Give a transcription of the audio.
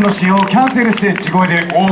の使用をキャンセルして地声で大